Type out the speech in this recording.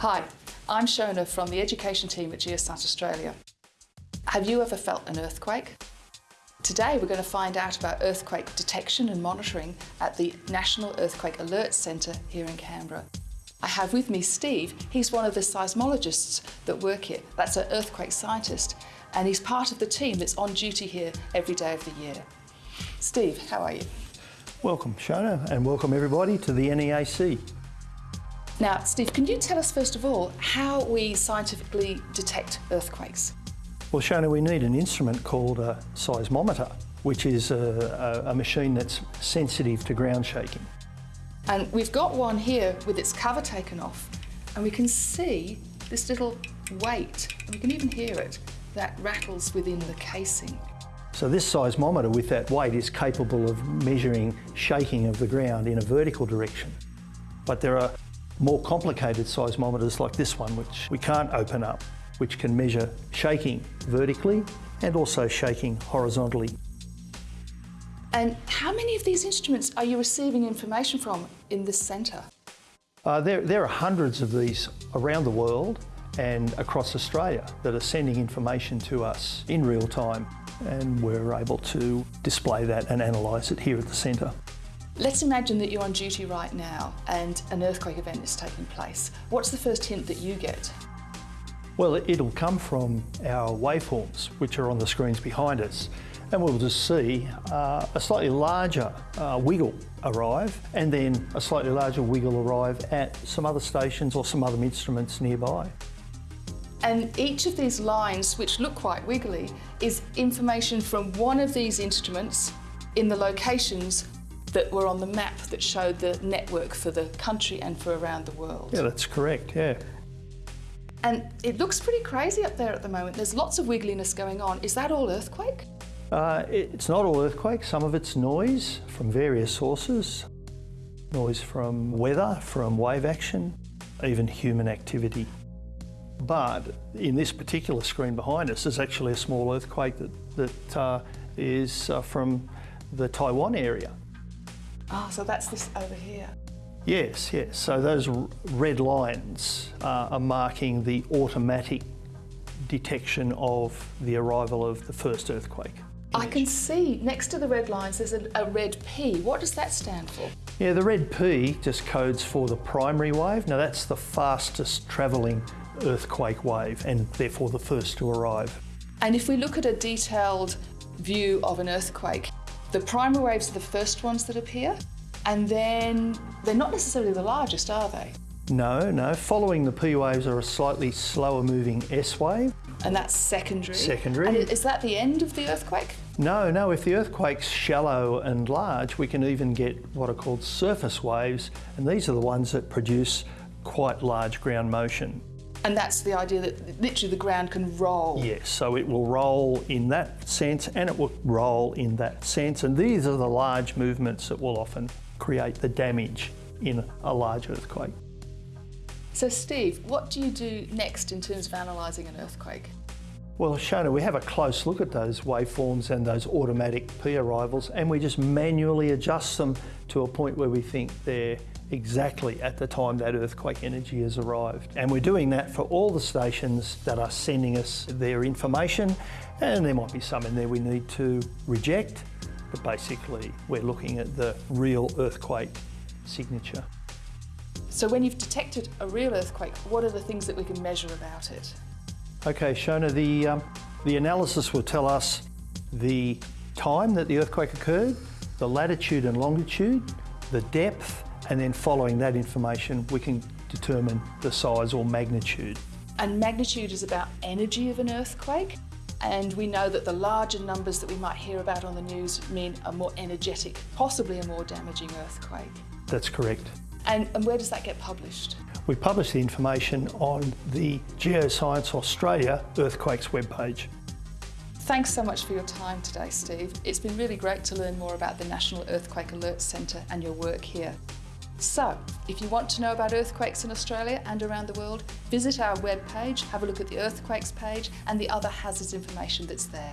Hi, I'm Shona from the education team at Geoscience Australia. Have you ever felt an earthquake? Today we're going to find out about earthquake detection and monitoring at the National Earthquake Alert Centre here in Canberra. I have with me Steve, he's one of the seismologists that work here. That's an earthquake scientist and he's part of the team that's on duty here every day of the year. Steve, how are you? Welcome Shona and welcome everybody to the NEAC. Now, Steve, can you tell us first of all how we scientifically detect earthquakes? Well, Shona, we need an instrument called a seismometer, which is a, a, a machine that's sensitive to ground shaking. And we've got one here with its cover taken off, and we can see this little weight, and we can even hear it, that rattles within the casing. So this seismometer with that weight is capable of measuring shaking of the ground in a vertical direction. But there are more complicated seismometers like this one, which we can't open up, which can measure shaking vertically and also shaking horizontally. And how many of these instruments are you receiving information from in this centre? Uh, there, there are hundreds of these around the world and across Australia that are sending information to us in real time and we're able to display that and analyse it here at the centre. Let's imagine that you're on duty right now and an earthquake event is taking place. What's the first hint that you get? Well, it'll come from our waveforms, which are on the screens behind us. And we'll just see uh, a slightly larger uh, wiggle arrive and then a slightly larger wiggle arrive at some other stations or some other instruments nearby. And each of these lines, which look quite wiggly, is information from one of these instruments in the locations that were on the map that showed the network for the country and for around the world. Yeah, that's correct, yeah. And it looks pretty crazy up there at the moment. There's lots of wiggliness going on. Is that all earthquake? Uh, it's not all earthquake. Some of it's noise from various sources. Noise from weather, from wave action, even human activity. But in this particular screen behind us is actually a small earthquake that, that uh, is uh, from the Taiwan area. Ah, oh, so that's this over here. Yes, yes. So those red lines uh, are marking the automatic detection of the arrival of the first earthquake. I can see next to the red lines there's a, a, red P. What does that stand for? Yeah, the red P just codes for the primary wave. Now that's the fastest travelling earthquake wave and therefore the first to arrive. And if we look at a detailed view of an earthquake, the primary waves are the first ones that appear, and then they're not necessarily the largest, are they? No, no. Following the P waves are a slightly slower moving S wave. And that's secondary? Secondary. And is that the end of the earthquake? No, no. If the earthquake's shallow and large, we can even get what are called surface waves, and these are the ones that produce quite large ground motion. And that's the idea that literally the ground can roll. Yes, so it will roll in that sense and it will roll in that sense. And these are the large movements that will often create the damage in a large earthquake. So Steve, what do you do next in terms of analysing an earthquake? Well, Shona, we have a close look at those waveforms and those automatic P arrivals and we just manually adjust them to a point where we think they're exactly at the time that earthquake energy has arrived. And we're doing that for all the stations that are sending us their information and there might be some in there we need to reject, but basically we're looking at the real earthquake signature. So when you've detected a real earthquake, what are the things that we can measure about it? Okay, Shona, the, um, the analysis will tell us the time that the earthquake occurred, the latitude and longitude, the depth, and then following that information we can determine the size or magnitude. And magnitude is about energy of an earthquake and we know that the larger numbers that we might hear about on the news mean a more energetic, possibly a more damaging earthquake. That's correct. And, and where does that get published? We publish the information on the Geoscience Australia Earthquakes webpage. Thanks so much for your time today, Steve. It's been really great to learn more about the National Earthquake Alert Centre and your work here. So, if you want to know about earthquakes in Australia and around the world, visit our webpage, have a look at the earthquakes page and the other hazards information that's there.